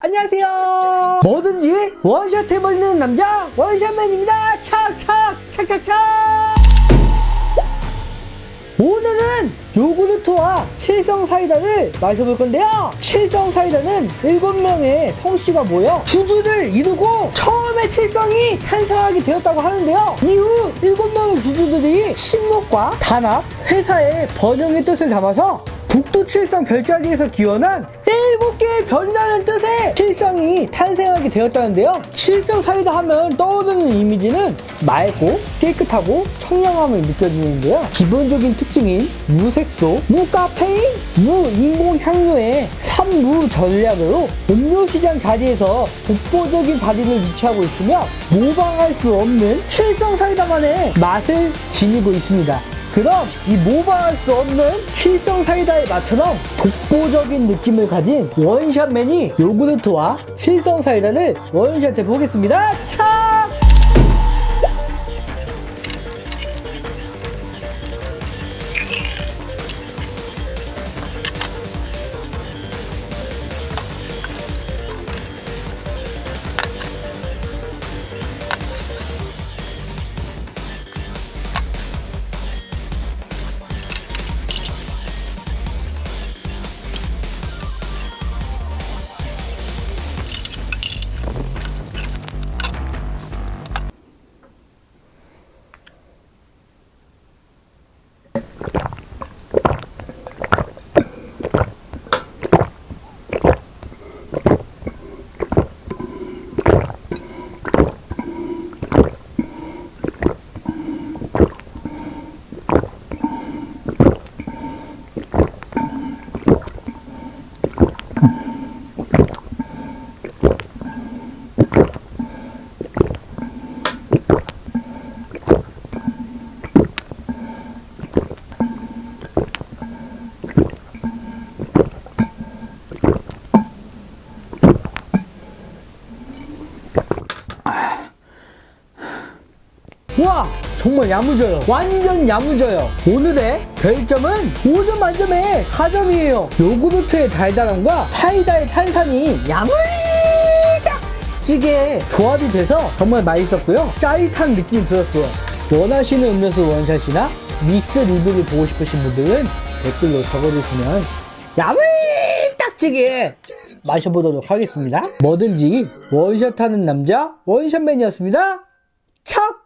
안녕하세요. 뭐든지 원샷 해버리는 남자 원샷맨입니다. 착착 착착착. 오늘은 요구르트와 칠성 사이다를 마셔볼 건데요. 칠성 사이다는 7명의 성씨가 모여 주주를 이루고 처음에 칠성이 탄생하게 되었다고 하는데요. 이후 7명의 주주들이 신목과 단합, 회사의 번영의 뜻을 담아서 북두 칠성 별자리에서 기원한 7개의 별이라는 뜻의 칠성이 탄생하게 되었다는데요. 칠성 사이다 하면 떠오르는 이미지는 맑고 깨끗하고 청량함을 느껴지는데요. 기본적인 특징인 무색소, 무카페인, 무인공향료의 3무 전략으로 음료시장 자리에서 독보적인 자리를 위치하고 있으며 모방할 수 없는 칠성 사이다만의 맛을 지니고 있습니다. 그럼 이 모방할 수 없는 칠성 사이다의 맛처럼 독보적인 느낌을 가진 원샷맨이 요구르트와 칠성 사이다를 원샷해 보겠습니다. 차! 와 정말 야무져요. 완전 야무져요. 오늘의 별점은 5점 만점에 4점이에요. 요구르트의 달달함과 사이다의 탄산이 야물딱지게 조합이 돼서 정말 맛있었고요. 짜릿한 느낌이 들었어요. 원하시는 음료수 원샷이나 믹스 리뷰를 보고 싶으신 분들은 댓글로 적어주시면 야물딱지게 마셔보도록 하겠습니다. 뭐든지 원샷하는 남자 원샷맨이었습니다. 척